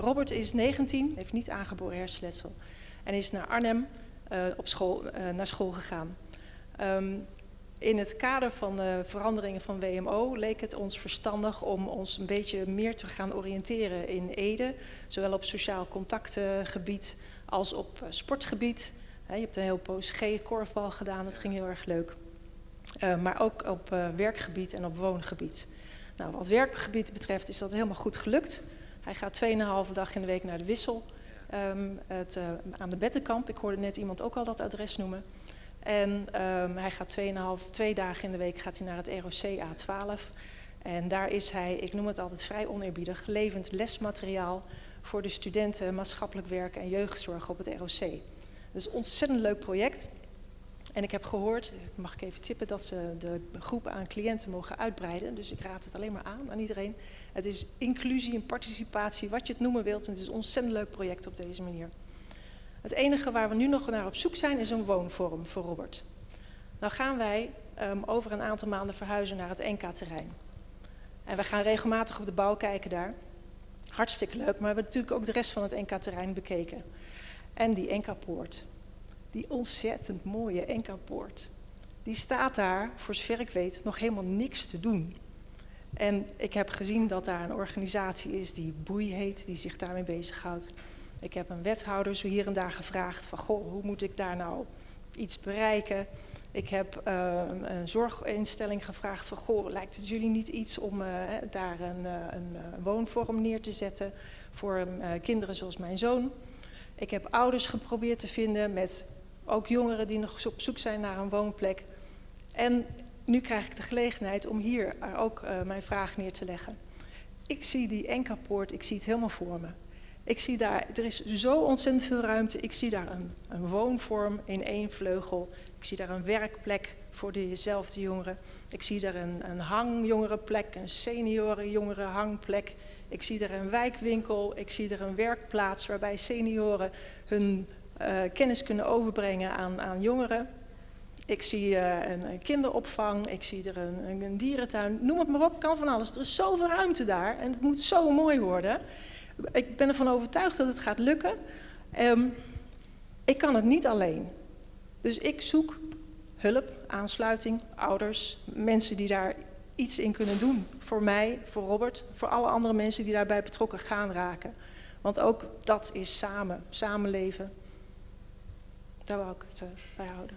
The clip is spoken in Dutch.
Robert is 19, heeft niet aangeboren hersenletsel en is naar Arnhem uh, op school, uh, naar school gegaan. Um, in het kader van de veranderingen van WMO leek het ons verstandig om ons een beetje meer te gaan oriënteren in Ede. Zowel op sociaal contactgebied als op sportgebied. Je hebt een heel poos G-korfbal gedaan, dat ging heel erg leuk. Maar ook op werkgebied en op woongebied. Nou, wat werkgebied betreft is dat helemaal goed gelukt. Hij gaat 2,5 dag in de week naar de Wissel. Um, het, uh, aan de Bettenkamp. Ik hoorde net iemand ook al dat adres noemen. En um, hij gaat 2,5, twee dagen in de week gaat hij naar het ROC A12. En daar is hij, ik noem het altijd vrij oneerbiedig, levend lesmateriaal voor de studenten maatschappelijk werk en jeugdzorg op het ROC. Een ontzettend leuk project. En ik heb gehoord, mag ik even tippen, dat ze de groep aan cliënten mogen uitbreiden. Dus ik raad het alleen maar aan aan iedereen. Het is inclusie en participatie, wat je het noemen wilt. En het is een ontzettend leuk project op deze manier. Het enige waar we nu nog naar op zoek zijn is een woonvorm voor Robert. Nou gaan wij um, over een aantal maanden verhuizen naar het NK-terrein. En we gaan regelmatig op de bouw kijken daar. Hartstikke leuk, maar we hebben natuurlijk ook de rest van het NK-terrein bekeken. En die NK-poort, die ontzettend mooie NK-poort, die staat daar, voor zover ik weet, nog helemaal niks te doen. En ik heb gezien dat daar een organisatie is die Boei heet, die zich daarmee bezighoudt. Ik heb een wethouder zo hier en daar gevraagd van, goh, hoe moet ik daar nou iets bereiken? Ik heb uh, een zorginstelling gevraagd van, goh, lijkt het jullie niet iets om uh, daar een, uh, een, woonvorm neer te zetten voor kinderen zoals mijn zoon? Ik heb ouders geprobeerd te vinden met ook jongeren die nog op zoek zijn naar een woonplek. En nu krijg ik de gelegenheid om hier ook mijn vraag neer te leggen. Ik zie die Enkapoort, ik zie het helemaal voor me. Ik zie daar, er is zo ontzettend veel ruimte. Ik zie daar een, een woonvorm in één vleugel. Ik zie daar een werkplek voor dezelfde jongeren. Ik zie daar een, een hangjongerenplek, een seniorenjongerenhangplek. Ik zie daar een wijkwinkel. Ik zie daar een werkplaats waarbij senioren hun kennis kunnen overbrengen aan, aan jongeren. Ik zie uh, een, een, kinderopvang, ik zie er een, een, dierentuin, noem het maar op, kan van alles. Er is zoveel ruimte daar en het moet zo mooi worden ik ben ervan overtuigd dat het gaat lukken. Um, ik kan het niet alleen. Dus ik zoek hulp, aansluiting, ouders, mensen die daar iets in kunnen doen. Voor mij, voor Robert, voor alle andere mensen die daarbij betrokken gaan raken. Want ook dat is samen, samenleven. Daar wou ik het uh, bij houden.